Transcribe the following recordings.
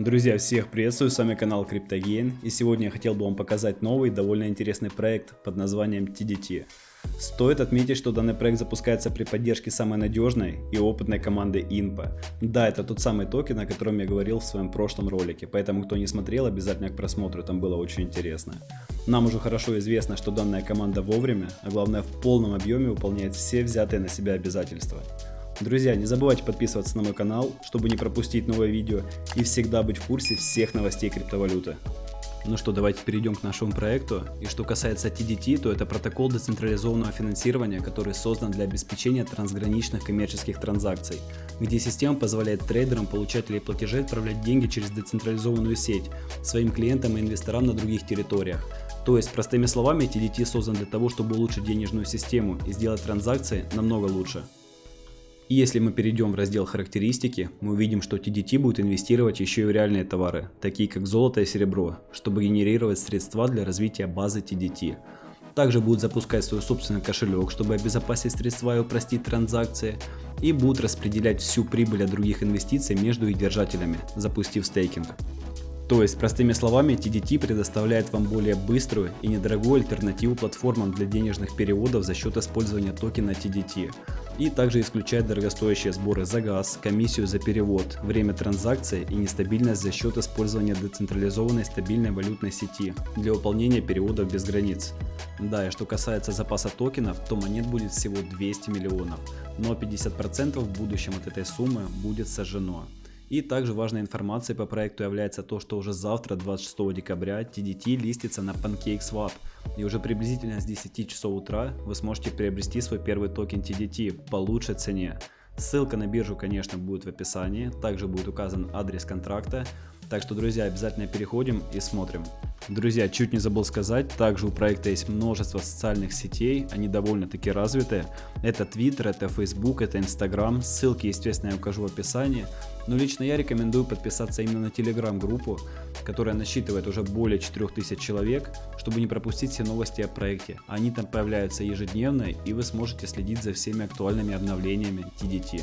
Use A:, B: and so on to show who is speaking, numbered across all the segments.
A: Друзья, всех приветствую, с вами канал CryptoGain и сегодня я хотел бы вам показать новый, довольно интересный проект под названием TDT. Стоит отметить, что данный проект запускается при поддержке самой надежной и опытной команды INPA. Да, это тот самый токен, о котором я говорил в своем прошлом ролике, поэтому кто не смотрел, обязательно к просмотру, там было очень интересно. Нам уже хорошо известно, что данная команда вовремя, а главное в полном объеме выполняет все взятые на себя обязательства. Друзья, не забывайте подписываться на мой канал, чтобы не пропустить новые видео и всегда быть в курсе всех новостей криптовалюты. Ну что, давайте перейдем к нашему проекту. И что касается TDT, то это протокол децентрализованного финансирования, который создан для обеспечения трансграничных коммерческих транзакций, где система позволяет трейдерам, получателям платежей отправлять деньги через децентрализованную сеть своим клиентам и инвесторам на других территориях. То есть, простыми словами, TDT создан для того, чтобы улучшить денежную систему и сделать транзакции намного лучше. И если мы перейдем в раздел характеристики, мы увидим, что TDT будет инвестировать еще и в реальные товары, такие как золото и серебро, чтобы генерировать средства для развития базы TDT. Также будут запускать свой собственный кошелек, чтобы обезопасить средства и упростить транзакции. И будут распределять всю прибыль от других инвестиций между их держателями, запустив стейкинг. То есть, простыми словами, TDT предоставляет вам более быструю и недорогую альтернативу платформам для денежных переводов за счет использования токена TDT. И также исключает дорогостоящие сборы за газ, комиссию за перевод, время транзакции и нестабильность за счет использования децентрализованной стабильной валютной сети для выполнения переводов без границ. Да, и что касается запаса токенов, то монет будет всего 200 миллионов, но 50% в будущем от этой суммы будет сожжено. И также важной информацией по проекту является то, что уже завтра, 26 декабря, TDT листится на PancakeSwap. И уже приблизительно с 10 часов утра вы сможете приобрести свой первый токен TDT по лучшей цене. Ссылка на биржу, конечно, будет в описании, также будет указан адрес контракта. Так что, друзья, обязательно переходим и смотрим. Друзья, чуть не забыл сказать, также у проекта есть множество социальных сетей, они довольно-таки развитые. Это Twitter, это Facebook, это Instagram, ссылки, естественно, я укажу в описании. Но лично я рекомендую подписаться именно на Telegram группу, которая насчитывает уже более 4000 человек, чтобы не пропустить все новости о проекте. Они там появляются ежедневно и вы сможете следить за всеми актуальными обновлениями TDT.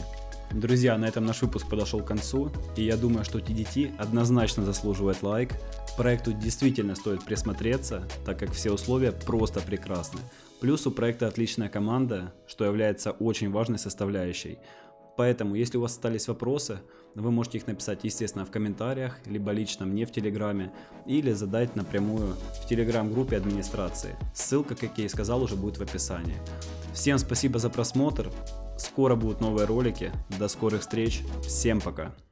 A: Друзья, на этом наш выпуск подошел к концу, и я думаю, что TDT однозначно заслуживает лайк. Проекту действительно стоит присмотреться, так как все условия просто прекрасны. Плюс у проекта отличная команда, что является очень важной составляющей. Поэтому, если у вас остались вопросы, вы можете их написать, естественно, в комментариях, либо лично мне в Телеграме, или задать напрямую в Телеграм-группе администрации. Ссылка, как я и сказал, уже будет в описании. Всем спасибо за просмотр, скоро будут новые ролики, до скорых встреч, всем пока!